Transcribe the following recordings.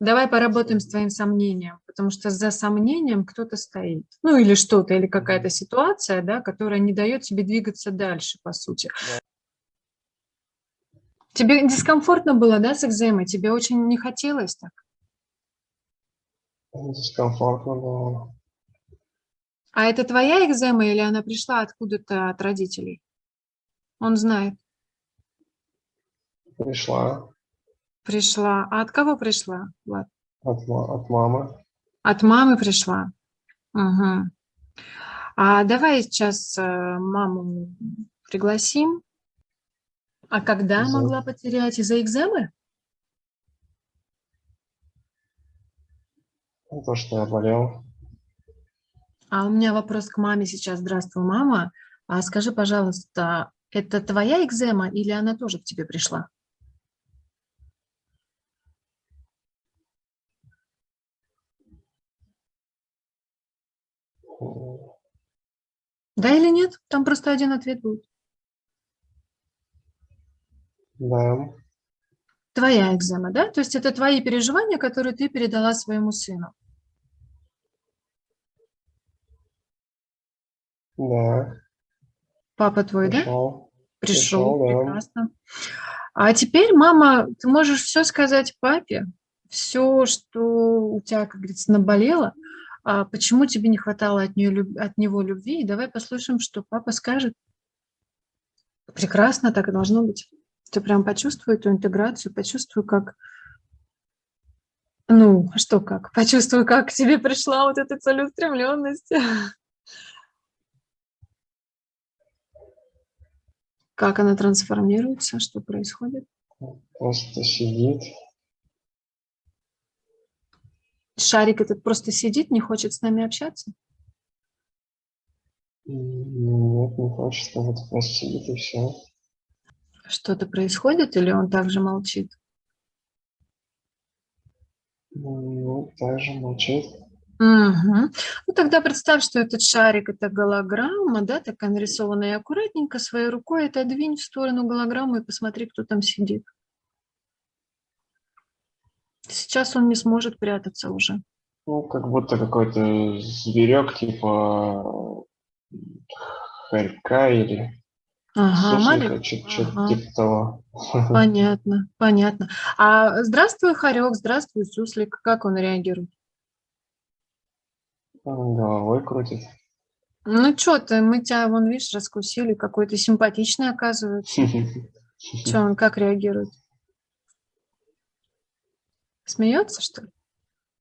Давай поработаем с твоим сомнением, потому что за сомнением кто-то стоит. Ну или что-то, или какая-то ситуация, да, которая не дает тебе двигаться дальше, по сути. Тебе дискомфортно было, да, с экземой? Тебе очень не хотелось так? Дискомфортно было. А это твоя экзема или она пришла откуда-то от родителей? Он знает. Пришла. Пришла. А от кого пришла, Влад? От, от мамы. От мамы пришла. Угу. А давай сейчас э, маму пригласим. А когда За... могла потерять? Из-за экземы? То, что я болел. А у меня вопрос к маме сейчас. Здравствуй, мама. А скажи, пожалуйста, это твоя экзема или она тоже к тебе пришла? Да или нет? Там просто один ответ будет. Да. Твоя экзема, да? То есть это твои переживания, которые ты передала своему сыну. Да. Папа твой, Пришел. да? Пришел, Пришел прекрасно. А теперь, мама, ты можешь все сказать папе, все, что у тебя, как говорится, наболело, почему тебе не хватало от, нее, от него любви, и давай послушаем, что папа скажет. Прекрасно, так и должно быть. Ты прям почувствуй эту интеграцию, почувствуй, как... Ну, а что как? Почувствуй, как к тебе пришла вот эта целеустремленность. Как она трансформируется, что происходит? Просто сидит, Шарик этот просто сидит, не хочет с нами общаться? Нет, не хочет, вот просто сидит и все. Что-то происходит или он также молчит? Ну, также молчит. Угу. Ну, тогда представь, что этот шарик – это голограмма, да, такая нарисованная аккуратненько, своей рукой это двинь в сторону голограммы и посмотри, кто там сидит. Сейчас он не сможет прятаться уже. Ну, как будто какой-то зверек, типа хорька или ага, маленький. что-то ага. типа того. Понятно, понятно. А здравствуй, хорек, здравствуй, суслик. Как он реагирует? Он головой крутит. Ну, что ты, мы тебя, вон, видишь, раскусили, какой-то симпатичный оказывается. Что он, как реагирует? Смеется, что ли?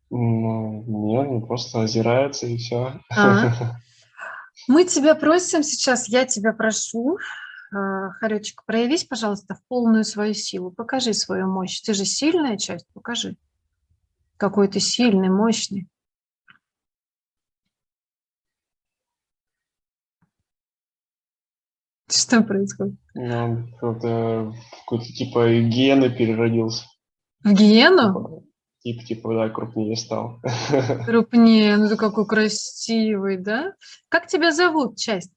Ну, нет, он просто озирается и все. А. Мы тебя просим сейчас, я тебя прошу, а, Харечек, проявись, пожалуйста, в полную свою силу. Покажи свою мощь. Ты же сильная часть, покажи. Какой ты сильный, мощный. Что происходит? Ну, какой-то типа гены переродился. В гиену? Тип, типа, да, крупнее стал. Крупнее, ну ты какой красивый, да? Как тебя зовут, часть?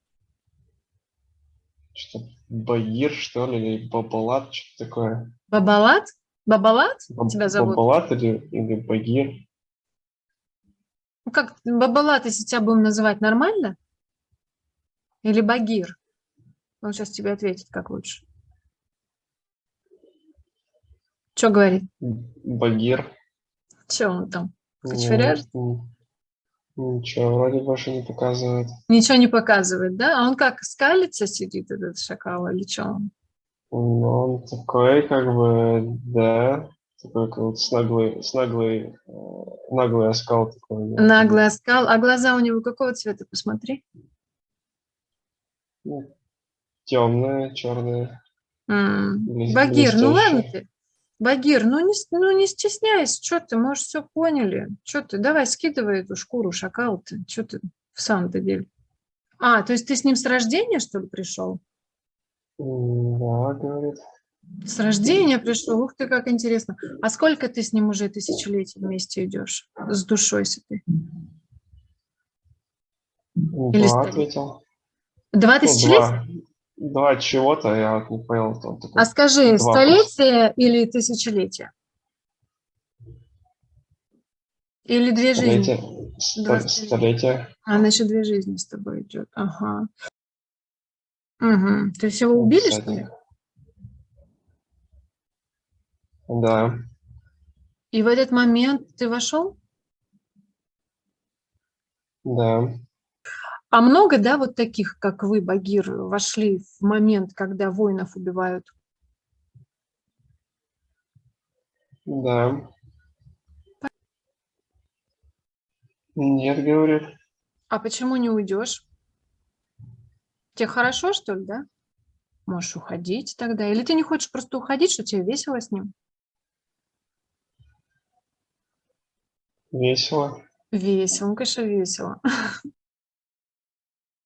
Что, Багир, что ли, или Бабалат, что-то такое. Бабалат? Бабалат Баб тебя зовут? Бабалат или, или Багир? Ну как, Бабалат, если тебя будем называть, нормально? Или Багир? Он сейчас тебе ответит, как лучше. Что говорит? Багир. Что он там? Кочевряжет? Ничего, вроде больше не показывает. Ничего не показывает, да? А он как, скалится сидит, этот шакал, или что он? Ну, он такой, как бы, да, такой как вот с наглый, с наглый, э, наглый оскал такой. Наглый оскал. А глаза у него какого цвета, посмотри? Ну, темные, черные. Багир, ну ладно ты. Багир, ну не, ну не стесняйся, что ты, мы все поняли. Что ты, давай скидывай эту шкуру шакал ты, что ты в самом-то деле. А, то есть ты с ним с рождения, что ли, пришел? Да, говорит. С рождения пришел, ух ты, как интересно. А сколько ты с ним уже тысячелетий вместе идешь, с душой с этой? Или два ответил. Два тысячелетия? Два. Чего-то, я не понял. Там такой, а скажи, столетие или тысячелетие? Или две жизни? Столетие. Сто- Два столетия. Столетие. А, значит, две жизни с тобой идет. Ага. Угу. То есть его убили, что ли? Да, И в этот момент ты вошел? да, А много, да, вот таких, как вы, Багир, вошли в момент, когда воинов убивают? да. Нет, говорит. А почему не уйдешь? Тебе хорошо, что ли, да? Можешь уходить тогда. Или ты не хочешь просто уходить, что тебе весело с ним? Весело. Весело, ну, конечно, весело.